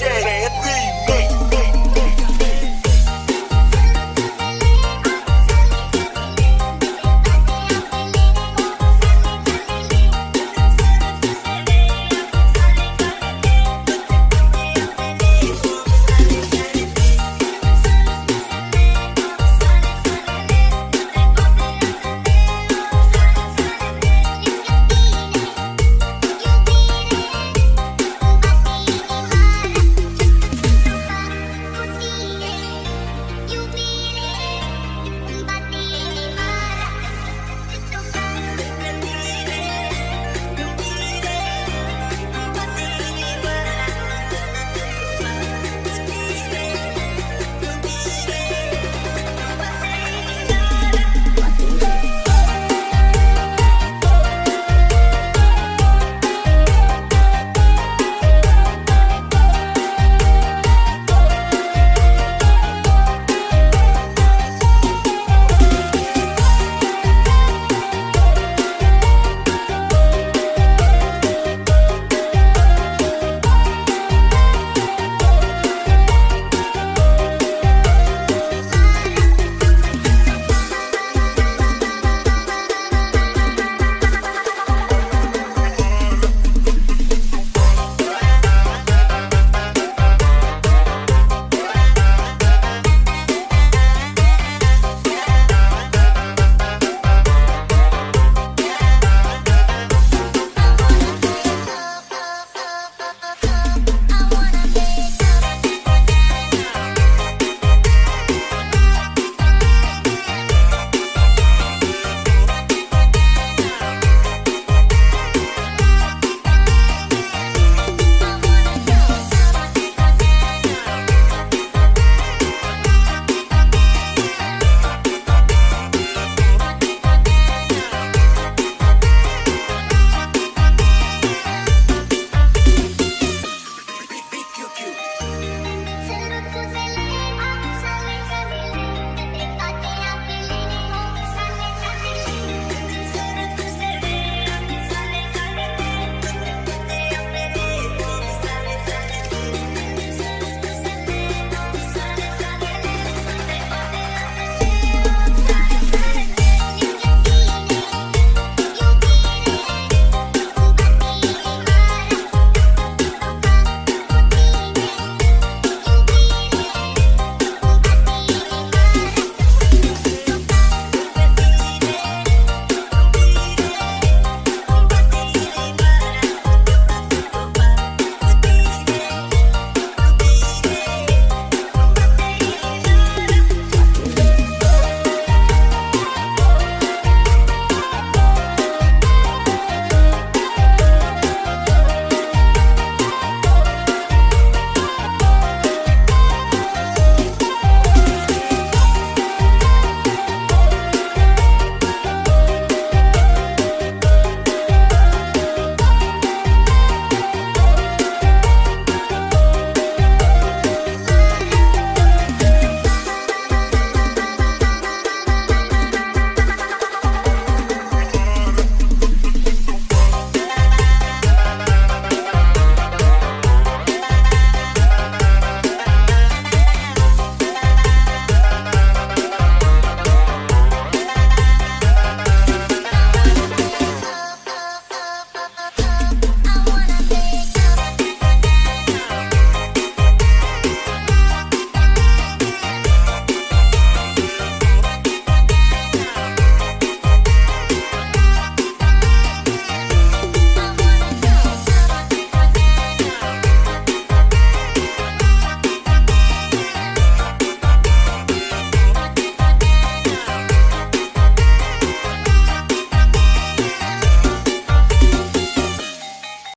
DJ.